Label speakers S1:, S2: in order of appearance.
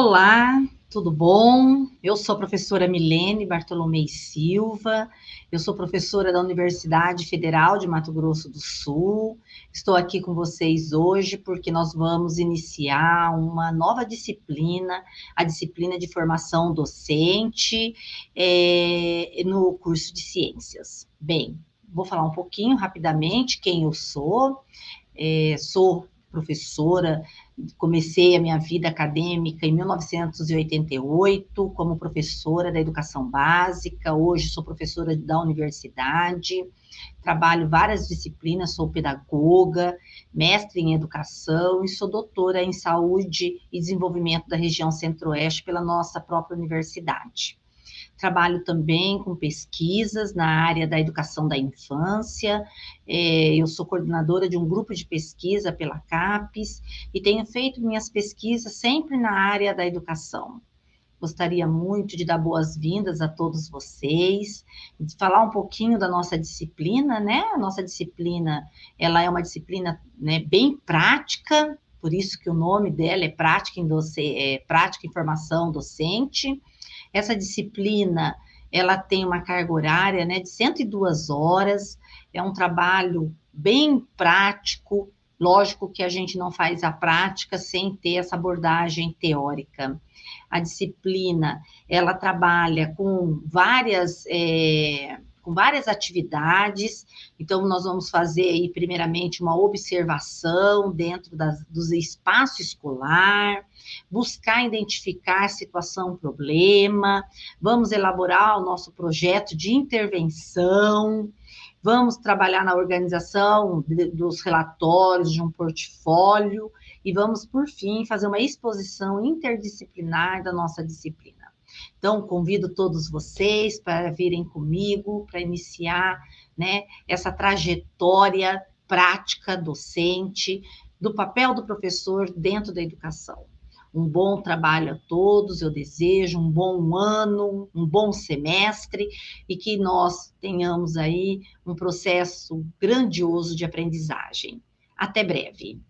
S1: Olá, tudo bom? Eu sou a professora Milene Bartolomei Silva, eu sou professora da Universidade Federal de Mato Grosso do Sul. Estou aqui com vocês hoje porque nós vamos iniciar uma nova disciplina, a disciplina de formação docente é, no curso de ciências. Bem, vou falar um pouquinho rapidamente quem eu sou. É, sou professora, comecei a minha vida acadêmica em 1988 como professora da educação básica, hoje sou professora da universidade, trabalho várias disciplinas, sou pedagoga, mestre em educação e sou doutora em saúde e desenvolvimento da região centro-oeste pela nossa própria universidade. Trabalho também com pesquisas na área da educação da infância. É, eu sou coordenadora de um grupo de pesquisa pela CAPES e tenho feito minhas pesquisas sempre na área da educação. Gostaria muito de dar boas-vindas a todos vocês, de falar um pouquinho da nossa disciplina, né? A nossa disciplina, ela é uma disciplina né, bem prática, por isso que o nome dela é Prática em, Doce, é, Prática em Formação Docente. Essa disciplina, ela tem uma carga horária, né, de 102 horas, é um trabalho bem prático, lógico que a gente não faz a prática sem ter essa abordagem teórica. A disciplina, ela trabalha com várias... É, com várias atividades. Então, nós vamos fazer aí, primeiramente, uma observação dentro das, do espaço escolar, buscar identificar situação, problema, vamos elaborar o nosso projeto de intervenção, vamos trabalhar na organização de, dos relatórios de um portfólio e vamos, por fim, fazer uma exposição interdisciplinar da nossa disciplina. Então, convido todos vocês para virem comigo, para iniciar né, essa trajetória prática docente do papel do professor dentro da educação. Um bom trabalho a todos, eu desejo um bom ano, um bom semestre e que nós tenhamos aí um processo grandioso de aprendizagem. Até breve.